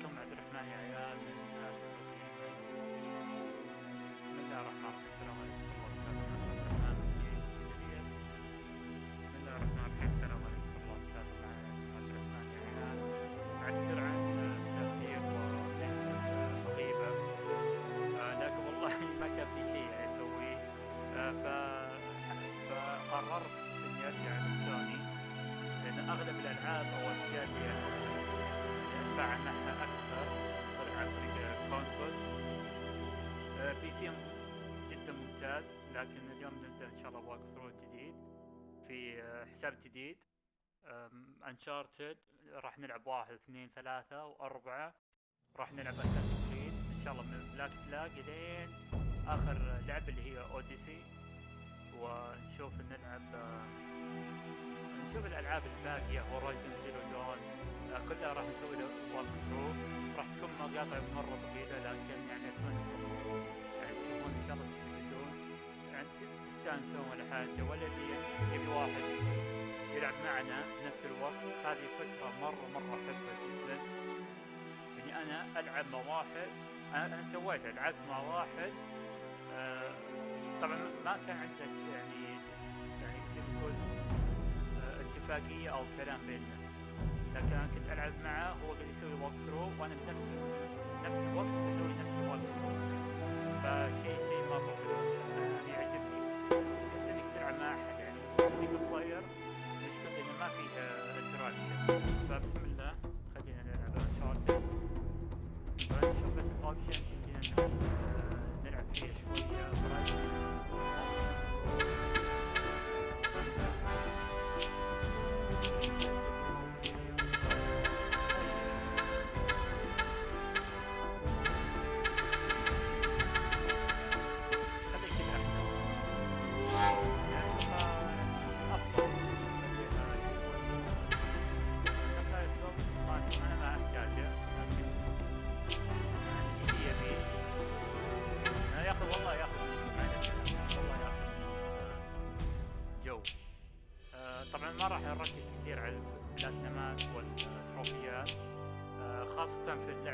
لكم اعترف معي عيال. حساب جديد. انشارتد راح نلعب واحد اثنين ثلاثة وأربعة. راح نلعب اساسن كريد إن شاء الله من بلاك فلاج لين آخر لعبة اللي هي اوديسي ونشوف نلعب نشوف الألعاب الباقية. هورايزن زيرو دون كلها راح نسوي له واك ثرو راح تكون مقاطع مرة طويلة لكن يعني اتمنى يعني تشوفون إن شاء الله تستفيدون. يعني تستانسون ولا حاجة ولا يبي واحد. يلعب معنا بنفس الوقت. هذه فكرة مرة مرة حلوة جدا. يعني أنا ألعب مع واحد أنا سويتها لعبت مع واحد آه طبعا ما كان عنده يعني يعني ما تقول آه اتفاقية أو كلام بيننا. لكن أنا كنت ألعب معه هو قاعد يسوي ووك ثرو وأنا بنفس نفس الوقت بسوي نفس الووك ثرو فشيء شيء مرة حلو آه، يعجبني. بس إنك تلعب مع أحد يعني بلاير انه ما فيه انتراكشن فبسم الله. خلينا نلعب انشارتد نشوف بس ن- نلعب فيها شوية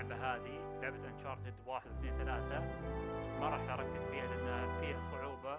اللعبة هذه لعبة انشارتد واحد اثنين ثلاثة. ما راح أركز فيها لأن فيها صعوبة.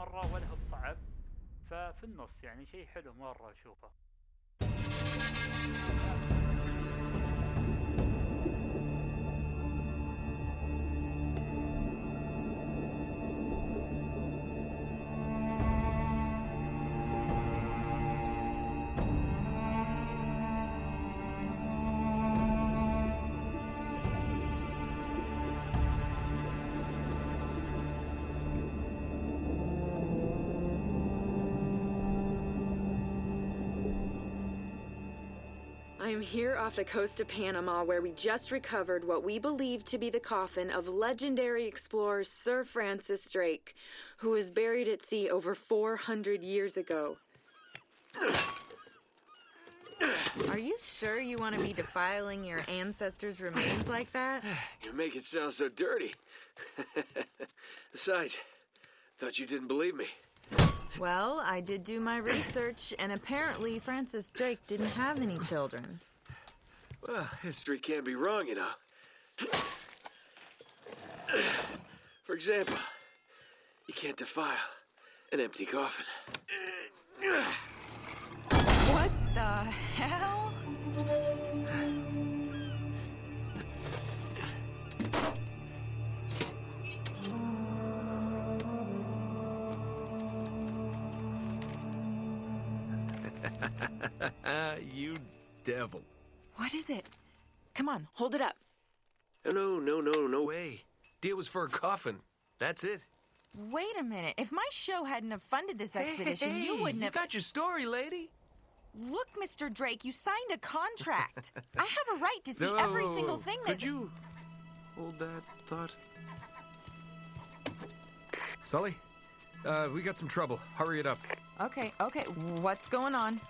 مرة ولا هو بصعب ففي النص يعني شيء حلو مرة أشوفه. I am here off the coast of Panama where we just recovered what we believe to be the coffin of legendary explorer Sir Francis Drake, who was buried at sea over 400 years ago. Are you sure you want to be defiling your ancestors' remains like that? You make it sound so dirty. Besides, thought you didn't believe me. Well, I did do my research, and apparently Francis Drake didn't have any children. Well, history can't be wrong, you know. For example, you can't defile an empty coffin. Devil. What is it? Come on, hold it up. No, no, no, no way. Deal was for a coffin. That's it. Wait a minute. If my show hadn't have funded this expedition, Hey, you wouldn't you have. got your story, lady. Look, Mr. Drake, you signed a contract. I have a right to see No, every single thing Could that's. you hold that thought? Sully, uh, we got some trouble. Hurry it up. Okay, okay. What's going on?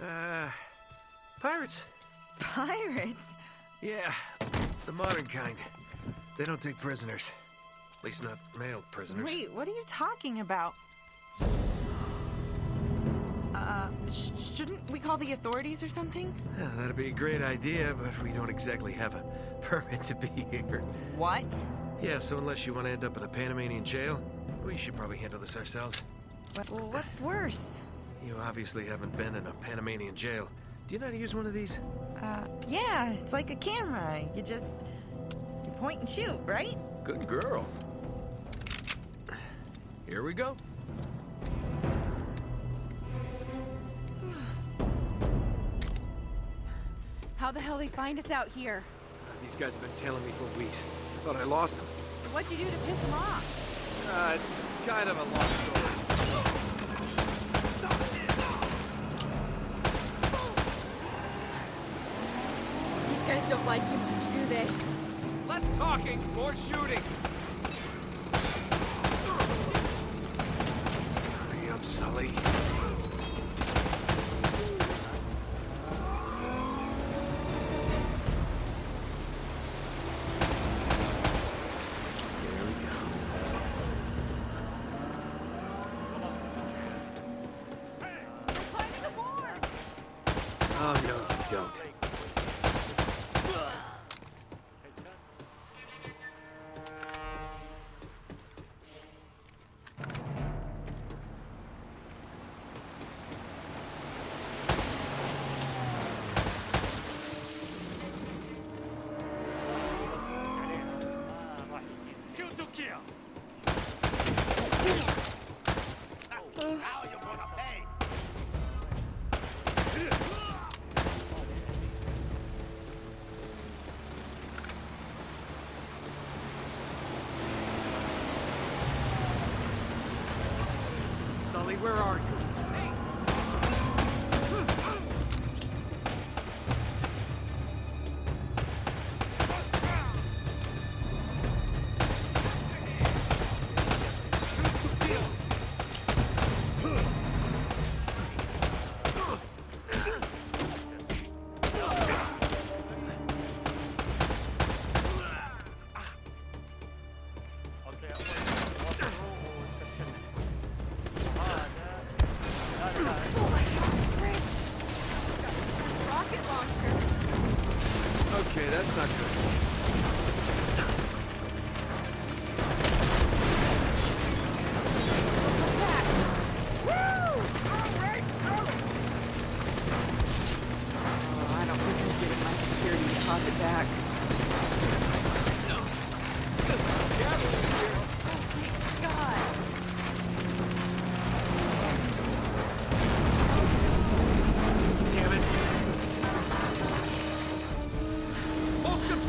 Uh, pirates. Pirates? Yeah, the modern kind. They don't take prisoners. At least not male prisoners. Wait, what are you talking about? Uh, sh- shouldn't we call the authorities or something? Yeah, that'd be a great idea, but we don't exactly have a permit to be here. What? Yeah, so unless you want to end up in a Panamanian jail, we should probably handle this ourselves. What, well, what's worse? You obviously haven't been in a Panamanian jail. Do you know how to use one of these? Uh, yeah, it's like a camera. You just you point and shoot, right? Good girl. Here we go. How the hell they find us out here? These guys have been tailing me for weeks. I thought I lost them. So what'd you do to piss them off? Uh, it's kind of a long story. Guys don't like you much, do they? Less talking, more shooting. Hurry up, Sully.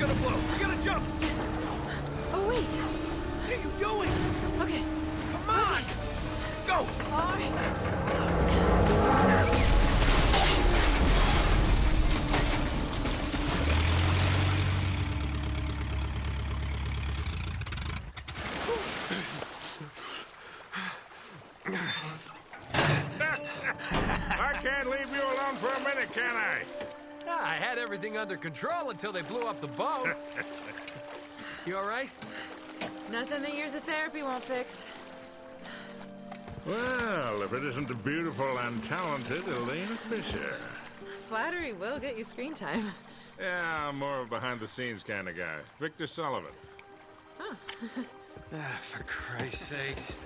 Gonna blow. We gotta jump. Oh, wait! What are you doing? Okay, Come on. Go. all right. I can't leave you alone for a minute, can I? Ah, I had everything under control until they blew up the boat. you all right? Nothing that years of therapy won't fix. Well, if it isn't the beautiful and talented Elena Fisher. Flattery will get you screen time. Yeah, I'm more of a behind-the-scenes kind of guy. Victor Sullivan. Ah, for Christ's sakes.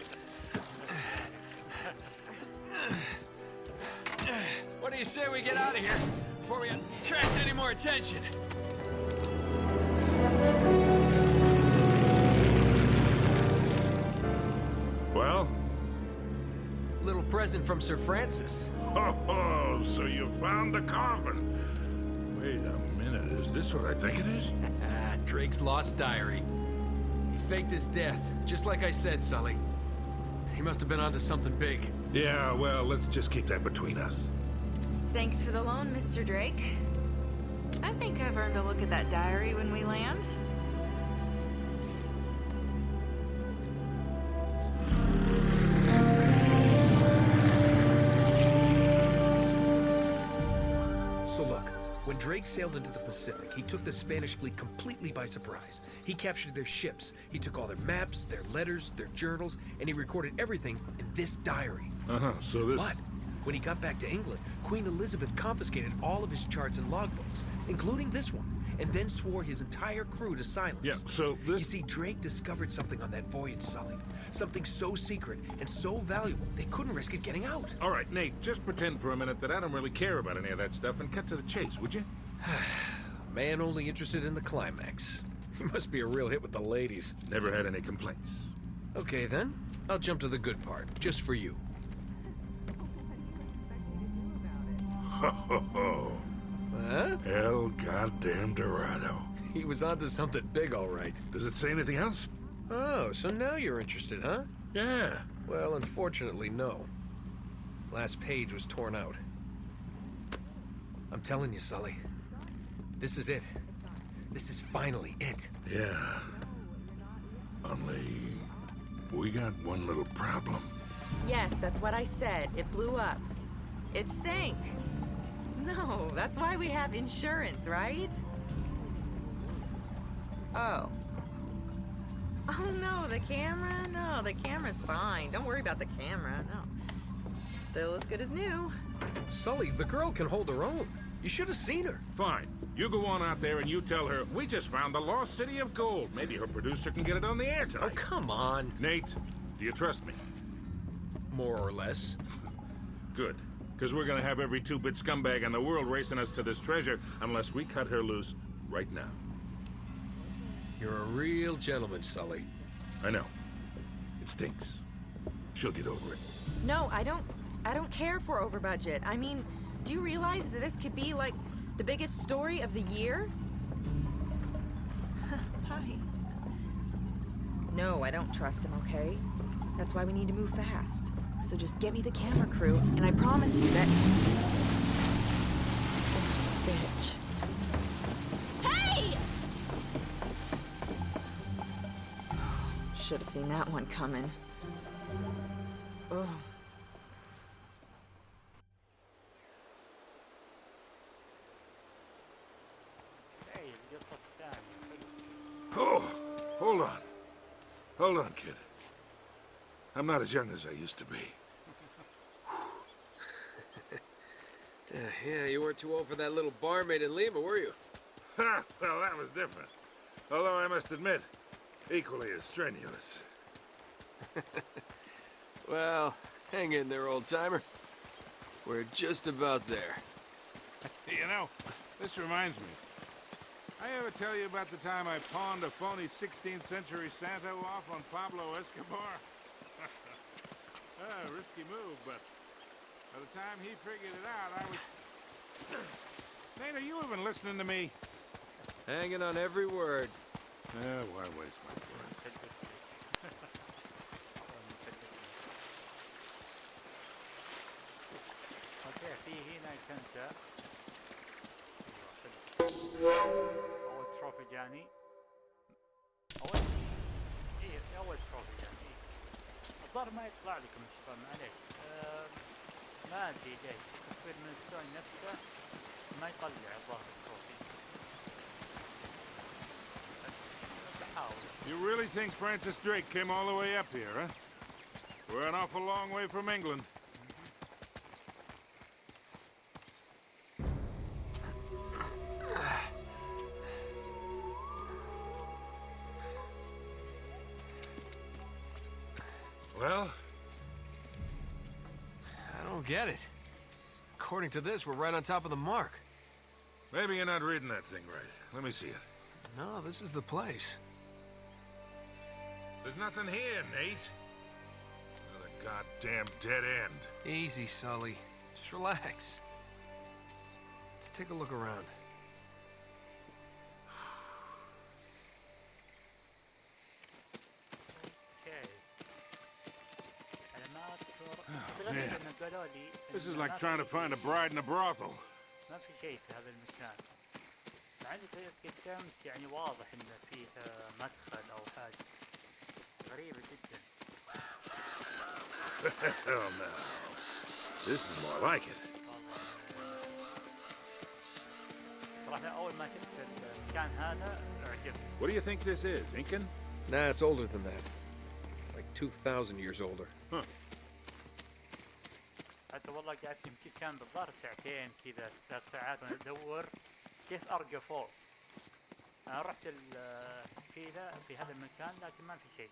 What do you say we get out of here before we attract any more attention? Well? Little present from Sir Francis. Oh, oh, so you found the coffin. Wait a minute, is this what I think it is? Drake's lost diary. He faked his death, just like I said, Sully. He must have been onto something big. Yeah, well, let's just keep that between us. Thanks for the loan, Mr. Drake. I think I've earned a look at that diary when we land. So look, when Drake sailed into the Pacific, he took the Spanish fleet completely by surprise. He captured their ships, he took all their maps, their letters, their journals, and he recorded everything in this diary. Uh-huh, so this... But when he got back to England, Queen Elizabeth confiscated all of his charts and logbooks, including this one, and then swore his entire crew to silence. Yeah, so this... You see, Drake discovered something on that voyage, Sully. Something so secret and so valuable, they couldn't risk it getting out. All right, Nate, just pretend for a minute that I don't really care about any of that stuff and cut to the chase, would you? Man only interested in the climax. He must be a real hit with the ladies. Never had any complaints. Okay, then. I'll jump to the good part, just for you. Huh? El goddamn Dorado. He was onto something big, all right. Does it say anything else? Oh, so now you're interested, huh? Yeah. Well, unfortunately, no. Last page was torn out. I'm telling you, Sully. This is it. This is finally it. Yeah. Only... We got one little problem. Yes, that's what I said. It blew up. It sank. No, that's why we have insurance, right? Oh. Oh no, the camera? No, the camera's fine. Don't worry about the camera. No. Still as good as new. Sully, the girl can hold her own. You should have seen her. Fine. You go on out there and you tell her, we just found the lost city of gold. Maybe her producer can get it on the air tonight. Oh, come on. Nate, do you trust me? More or less. Good. Because we're gonna have every two-bit scumbag in the world racing us to this treasure unless we cut her loose right now. You're a real gentleman, Sully. I know. It stinks. She'll get over it. No, I don't I don't care for over budget. I mean, do you realize that this could be like the biggest story of the year? Hi. No, I don't trust him, okay? That's why we need to move fast. So just get me the camera crew, and I promise you that. Bitch. Hey! Should have seen that one coming. I'm not as young as I used to be. Uh, yeah, you weren't too old for that little barmaid in Lima, were you? Ha! Well, that was different. Although I must admit, equally as strenuous. Well, hang in there, old timer. We're just about there. You know, this reminds me. I ever tell you about the time I pawned a phony 16th century Santo off on Pablo Escobar? ah, risky move, but by the time he figured it out, I was... Nate, are you even listening to me? Hanging on every word. Eh, why waste my breath? اوكي في هنا كنسة ايوه حلو اول تروفي جاني اول ايه اول تروفي جاني الظاهر ما يطلع لكم الشيطان عليك أه ما ادري ليش التصوير من السوني نفسه ما يطلع الظاهر التروفي بس بحاول You really think Francis Drake came all the way up here, huh? We're an awful long way from England. Get it. According to this, we're right on top of the mark. maybe you're not reading that thing right. Let me see it. No, this is the place. There's nothing here, Nate. Another goddamn dead end. Easy, Sully. Just relax. Let's take a look around. This إن is ما like trying to في- find a bride in a brothel. ما في شيء في هذا المكان مع اني قدمت يعني واضح ان فيه آه، مدخل او حاجة غريبة جدا Hell no. This is more like it. والله آه، صراحة اول ما شفت المكان هذا اعجبت What do you think this is, Incan? Nah, it's older than that. Like 2,000 years older. حتى والله قعدت يمكن كان بالظاهر ساعتين كذا ثلاث ساعات وأنا ادور كيف ارقى فوق أنا رحت ال- كذا في هذا المكان لكن ما في شيء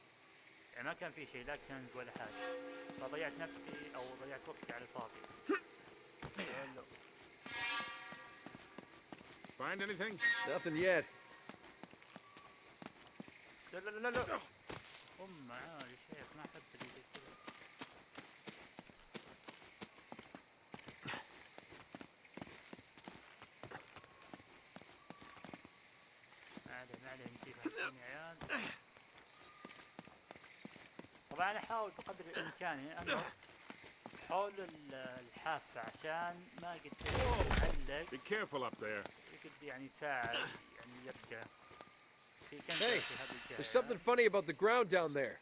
يعني ما كان في شيء لا كنز ولا حاجة فضيعت نفسي أو ضيعت وقتي على الفاضي حلو. Find anything? Nothing yet. لا لا لا لا يا شيخ ما احب اللي طبعا انا احاول بقدر الامكان يعني انا حول ال- الحافة عشان ما قد يعلق Be careful up there. يقد يعني ساعة يعني يبقى في كنز Hey, في هذه الجهة There's something funny about the ground down there.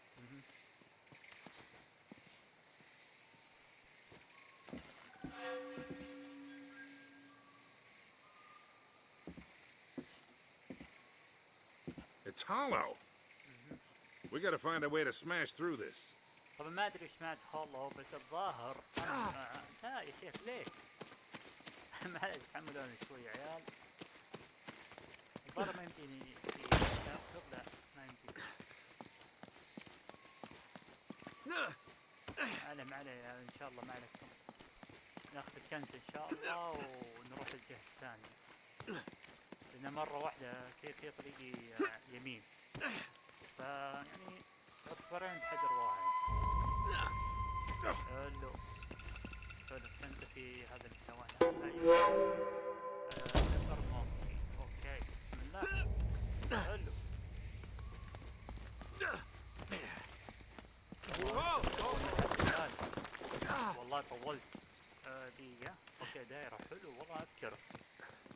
It's hollow. We gotta find a way to smash through this. طبعا ما ادري ايش معنى هولو بس الظاهر أنا لا يا شيخ ليه؟ معلش تحملوني شوي يا عيال الظاهر ما يمديني لا لا ما يمديني ما عليه ما عليه ان شاء الله ما عليكم ناخذ الكنز ان شاء الله ونروح الجهة الثانية لأنه مرة واحدة كيف هي طريقي آه، يمين. فا يعني صفرين حجر واحد. حلو. حلو. أنت في هذا المستوى هنا صفر آه، موقفي أوكي. بسم الله حلو والله طولت. دقيقة أوكي دايرة. حلو والله أذكر.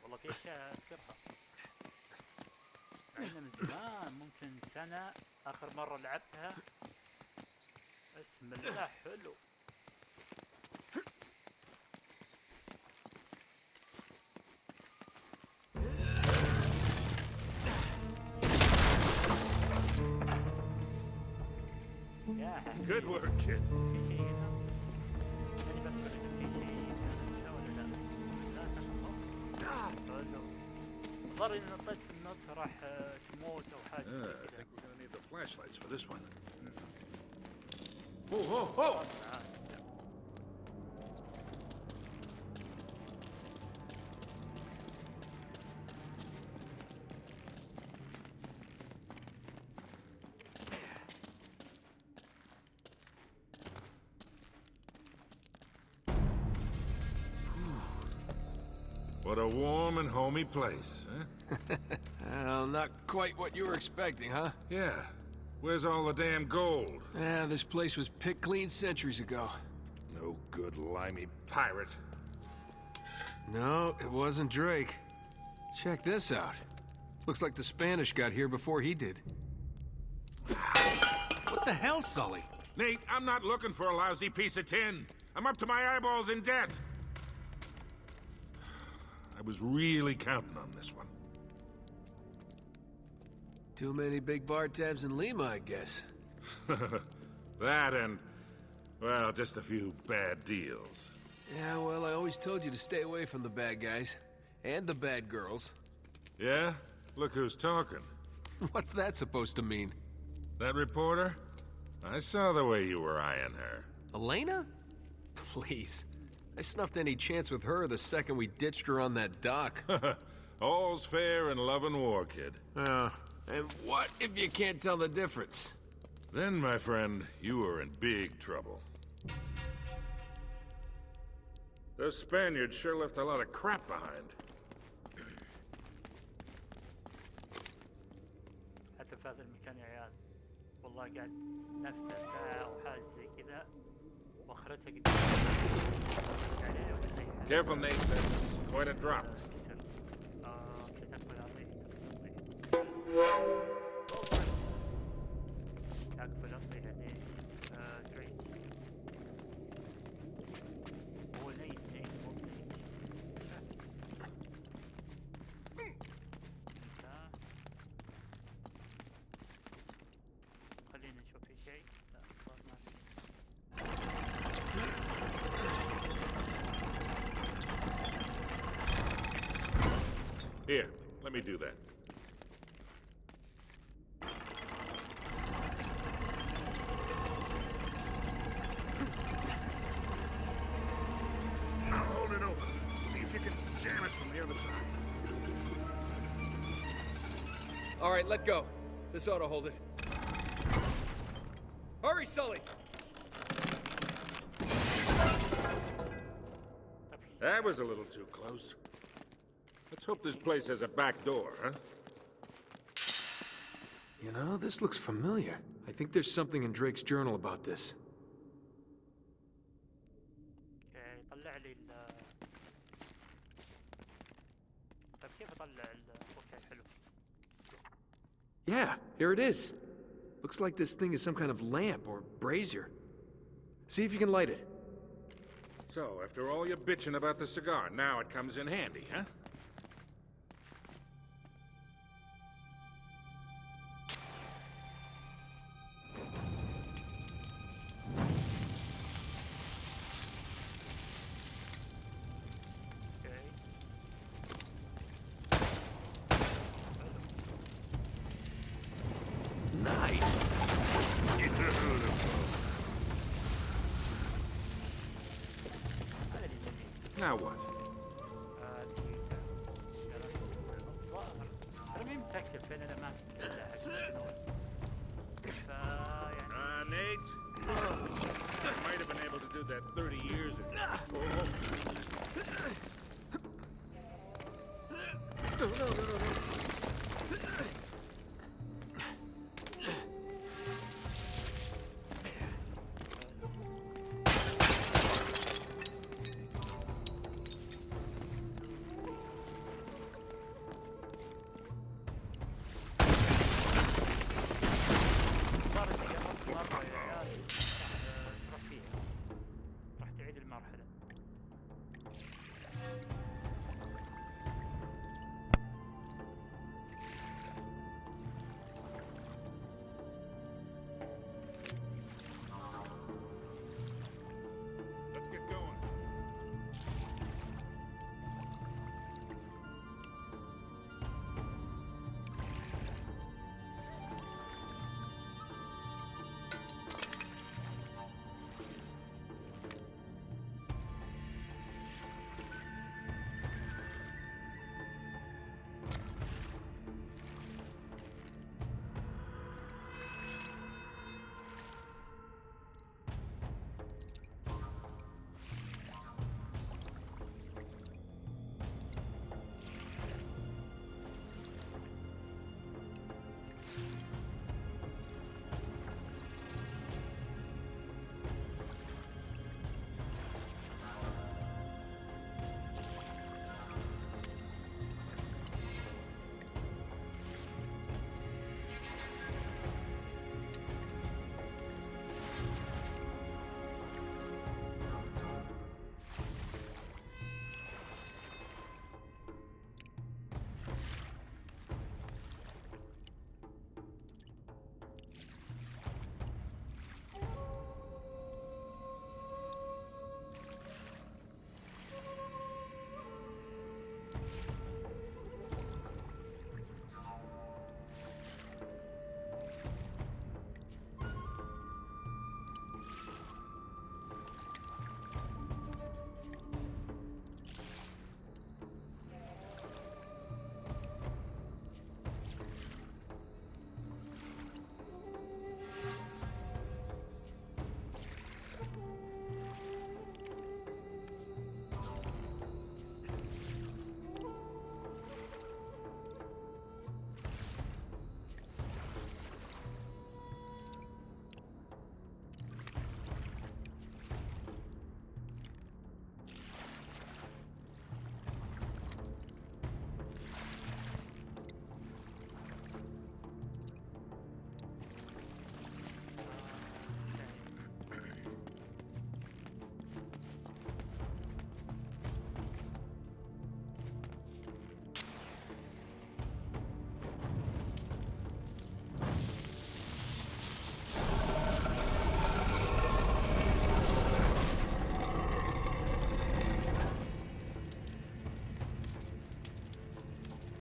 والله في اشياء أذكرها. مع من زمان ممكن سنة آخر مرة لعبتها. بسم الله حلو. Good work, kid. الظاهر إذا نطيت في النص راح آه، تموت أو حاجة Uh, زي I كذا think we're gonna need the flashlights for this one. Oh, oh, oh! معاه. What a warm and homey place, huh? eh? Well, not quite what you were expecting, huh? Yeah. Where's all the damn gold? Yeah, this place was picked clean centuries ago. No good limey pirate. No, it wasn't Drake. Check this out. Looks like the Spanish got here before he did. What the hell, Sully? Nate, I'm not looking for a lousy piece of tin. I'm up to my eyeballs in debt. I was really counting Too many big bar tabs in Lima, I guess. that and, well, just a few bad deals. Yeah, well, I always told you to stay away from the bad guys. And the bad girls. Yeah? Look who's talking. What's that supposed to mean? That reporter? I saw the way you were eyeing her. Elena? Please. I snuffed any chance with her the second we ditched her on that dock. All's fair in love and war, kid. Oh, and what if you can't tell the difference? Then, my friend, you are in big trouble. Those Spaniards sure left a lot of crap behind. حتى في هذا المكان يا عيال والله قاعد نفس ساعة أو حاجة زي كذا واخرتها قد عليه ولا زي حالة؟ Careful, Nate. That's quite a drop. Tak, porządnej, ja nie... you can jam it from the other side. All right, let go. This ought to hold it. Hurry, Sully! That was a little too close. Let's hope this place has a back door, huh? You know, this looks familiar. I think there's something in Drake's journal about this. Yeah, here it is. Looks like this thing is some kind of lamp or brazier. See if you can light it. So, after all your bitching about the cigar, now it comes in handy, huh?